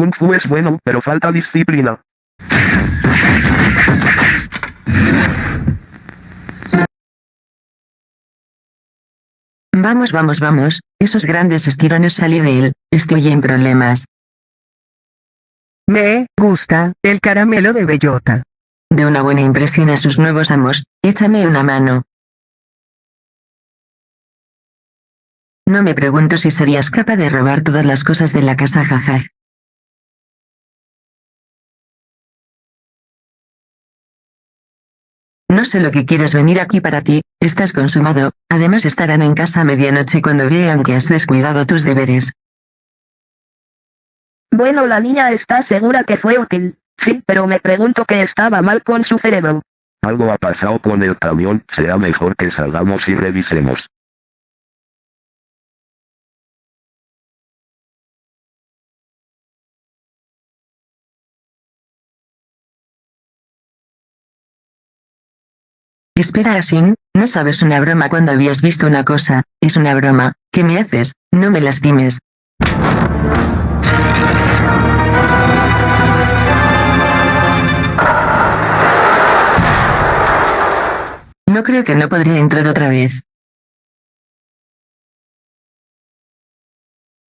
Kung Fu es bueno, pero falta disciplina. Vamos, vamos, vamos, esos grandes estirones salí de él, estoy en problemas. Me gusta el caramelo de bellota. De una buena impresión a sus nuevos amos, échame una mano. No me pregunto si serías capaz de robar todas las cosas de la casa jaja. No sé lo que quieres venir aquí para ti, estás consumado, además estarán en casa a medianoche cuando vean que has descuidado tus deberes. Bueno, la niña está segura que fue útil. Sí, pero me pregunto qué estaba mal con su cerebro. Algo ha pasado con el camión, será mejor que salgamos y revisemos. Espera Asin, no sabes una broma cuando habías visto una cosa, es una broma, ¿qué me haces? No me lastimes. No creo que no podría entrar otra vez.